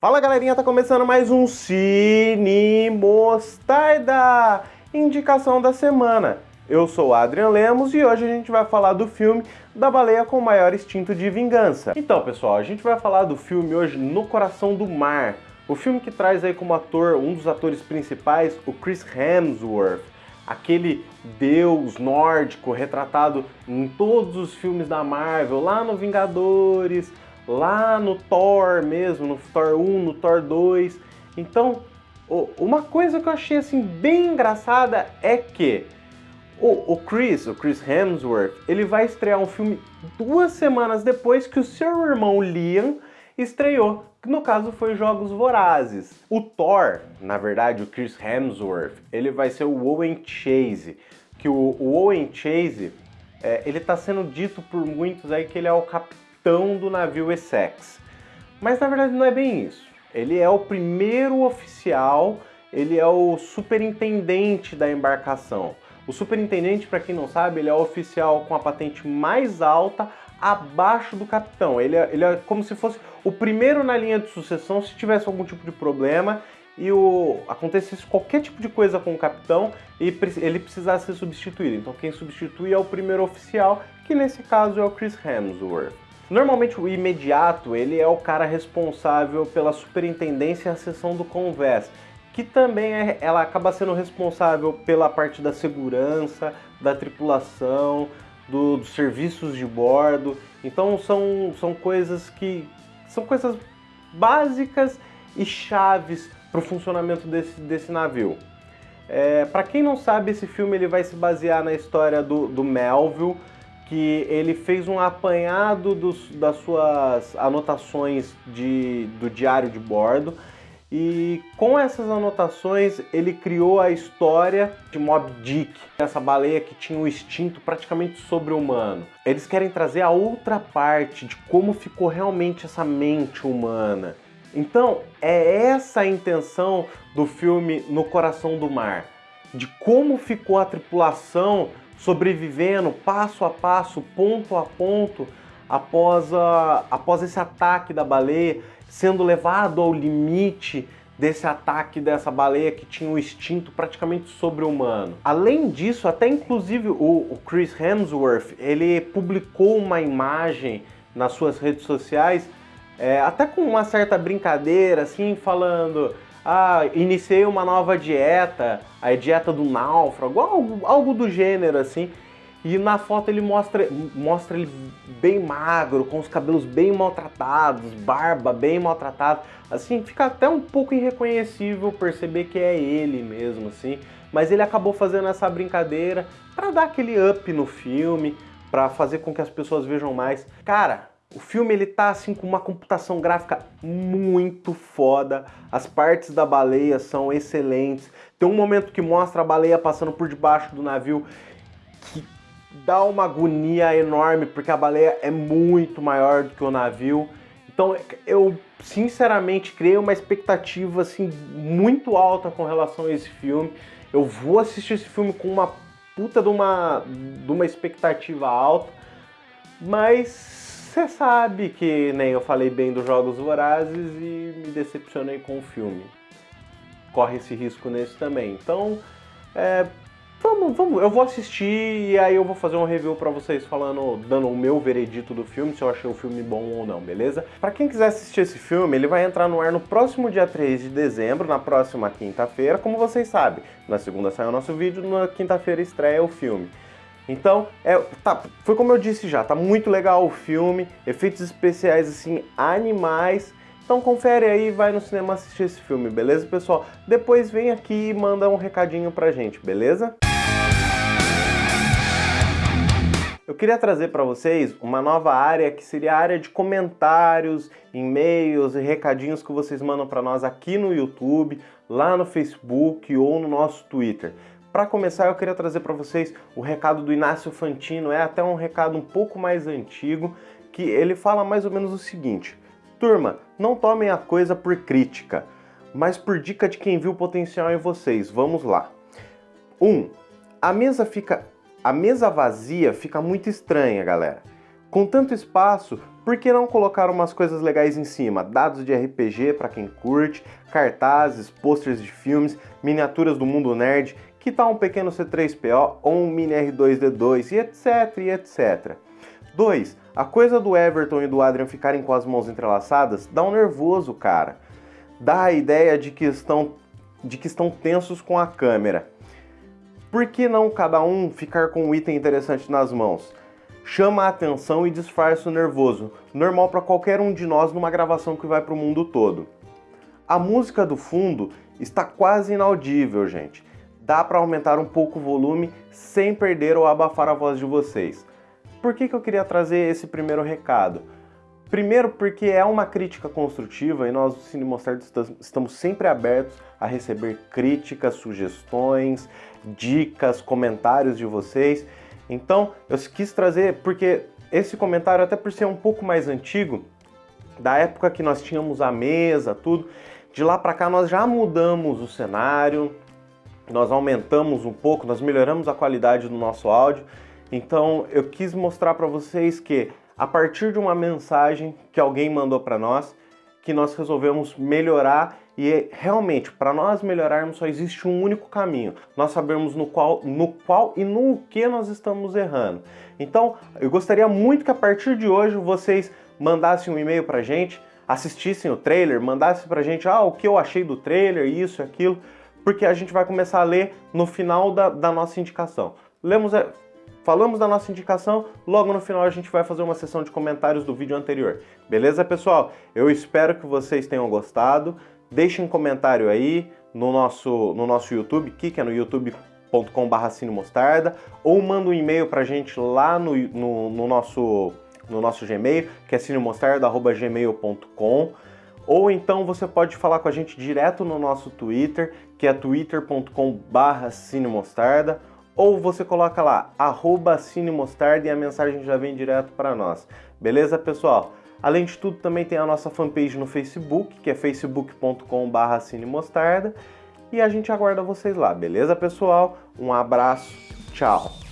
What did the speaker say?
Fala galerinha, tá começando mais um Cine Mostarda, indicação da semana. Eu sou o Adrian Lemos e hoje a gente vai falar do filme da baleia com maior instinto de vingança. Então pessoal, a gente vai falar do filme hoje No Coração do Mar, o filme que traz aí como ator, um dos atores principais, o Chris Hemsworth, aquele deus nórdico retratado em todos os filmes da Marvel, lá no Vingadores, lá no Thor mesmo, no Thor 1, no Thor 2. Então, uma coisa que eu achei assim bem engraçada é que o, Chris, o Chris Hemsworth, ele vai estrear um filme duas semanas depois que o seu irmão Liam estreou, que no caso foi Jogos Vorazes. O Thor, na verdade, o Chris Hemsworth, ele vai ser o Owen Chase, que o, Owen Chase, é, ele está sendo dito por muitos aí que ele é o capitão capitão do navio Essex. Mas na verdade não é bem isso. Ele é o primeiro oficial, ele é o superintendente da embarcação. O superintendente, para quem não sabe, ele é o oficial com a patente mais alta abaixo do capitão. Ele é, ele é como se fosse o primeiro na linha de sucessão se tivesse algum tipo de problema e o, acontecesse qualquer tipo de coisa com o capitão e ele precisasse ser substituído. Então quem substitui é o primeiro oficial, que nesse caso é o Chris Hemsworth. Normalmente o imediato, ele é o cara responsável pela superintendência e a seção do convés, que também é, ela acaba sendo responsável pela parte da segurança, da tripulação, do, dos serviços de bordo. Então são, são coisas que são coisas básicas e chaves para o funcionamento desse, desse navio. É, para quem não sabe, esse filme ele vai se basear na história do, do Melville, que ele fez um apanhado dos, das suas anotações de, do diário de bordo e com essas anotações ele criou a história de Mob Dick, essa baleia que tinha um instinto praticamente sobre-humano. Eles querem trazer a outra parte de como ficou realmente essa mente humana. Então é essa a intenção do filme No Coração do Mar, de como ficou a tripulação sobrevivendo passo a passo, ponto a ponto, após, a, após esse ataque da baleia, sendo levado ao limite desse ataque dessa baleia que tinha um instinto praticamente sobre-humano. Além disso, até inclusive o, o, Chris Hemsworth, ele publicou uma imagem nas suas redes sociais, é, até com uma certa brincadeira, assim, falando ah, iniciei uma nova dieta, a dieta do náufrago, algo, algo do gênero assim. E na foto ele mostra, mostra ele bem magro, com os cabelos bem maltratados, barba bem maltratada. Assim, fica até um pouco irreconhecível perceber que é ele mesmo, assim. Mas ele acabou fazendo essa brincadeira para dar aquele up no filme, para fazer com que as pessoas vejam mais. Cara, o filme ele tá assim com uma computação gráfica muito foda. As partes da baleia são excelentes. Tem um momento que mostra a baleia passando por debaixo do navio que dá uma agonia enorme porque a baleia é muito maior do que o navio. Então eu sinceramente criei uma expectativa assim muito alta com relação a esse filme. Eu vou assistir esse filme com uma puta de uma, de uma expectativa alta, mas você sabe que nem eu falei bem dos Jogos Vorazes e me decepcionei com o filme. Corre esse risco nesse também. Então, é, vamos, vamos, eu vou assistir e aí eu vou fazer um review para vocês falando, dando o meu veredito do filme, se eu achei o filme bom ou não, beleza? Para quem quiser assistir esse filme, ele vai entrar no ar no próximo dia 3 de dezembro, na próxima quinta-feira, como vocês sabem. Na segunda sai o nosso vídeo, na quinta-feira estreia o filme. Então, é, tá, foi como eu disse já, tá muito legal o filme, efeitos especiais assim, animais. Então confere aí e vai no cinema assistir esse filme, beleza, pessoal? Depois vem aqui e manda um recadinho pra gente, beleza? Eu queria trazer para vocês uma nova área que seria a área de comentários, e-mails e recadinhos que vocês mandam para nós aqui no YouTube, lá no Facebook ou no nosso Twitter. Para começar, eu queria trazer para vocês o recado do Inácio Fantino, é até um recado um pouco mais antigo, que ele fala mais ou menos o seguinte: Turma, não tomem a coisa por crítica, mas por dica de quem viu potencial em vocês. Vamos lá. 1. Um, a mesa fica a mesa vazia fica muito estranha, galera. Com tanto espaço, por que não colocar umas coisas legais em cima? Dados de RPG para quem curte, cartazes, posters de filmes, miniaturas do mundo nerd, que tal um pequeno C3PO ou um mini R2D2 e etc, e etc. 2. A coisa do Everton e do Adrian ficarem com as mãos entrelaçadas dá um nervoso, cara. Dá a ideia de que estão, de que estão tensos com a câmera. Por que não cada um ficar com um item interessante nas mãos? Chama a atenção e disfarça o nervoso, normal para qualquer um de nós numa gravação que vai para o mundo todo. A música do fundo está quase inaudível, gente. Dá para aumentar um pouco o volume sem perder ou abafar a voz de vocês. Por que, que eu queria trazer esse primeiro recado? Primeiro porque é uma crítica construtiva e nós do Cine Mostarda estamos sempre abertos a receber críticas, sugestões, dicas, comentários de vocês. Então eu quis trazer porque esse comentário, até por ser um pouco mais antigo, da época que nós tínhamos a mesa, tudo, de lá para cá nós já mudamos o cenário, nós aumentamos um pouco, nós melhoramos a qualidade do nosso áudio então eu quis mostrar para vocês que a partir de uma mensagem que alguém mandou para nós, que nós resolvemos melhorar e realmente para nós melhorarmos só existe um único caminho. Nós sabemos no qual, no qual e no que nós estamos errando. Então eu gostaria muito que a partir de hoje vocês mandassem um e-mail para gente, assistissem o trailer, mandassem para gente ah, o que eu achei do trailer, isso, aquilo, porque a gente vai começar a ler no final da, da nossa indicação. Lemos, Falamos da nossa indicação, logo no final a gente vai fazer uma sessão de comentários do vídeo anterior. Beleza, pessoal? Eu espero que vocês tenham gostado. Deixem um comentário aí no nosso, no nosso YouTube, que é no youtube.com.br cinemostarda, ou manda um e-mail pra gente lá no, no, no, nosso, no nosso Gmail, que é cinemostarda.gmail.com ou então você pode falar com a gente direto no nosso Twitter, que é twitter.com.br cinemostarda, ou você coloca lá, arroba cinemostarda e a mensagem já vem direto para nós. Beleza, pessoal? Além de tudo, também tem a nossa fanpage no Facebook, que é facebook.com.br cinemostarda. E a gente aguarda vocês lá, beleza, pessoal? Um abraço, tchau!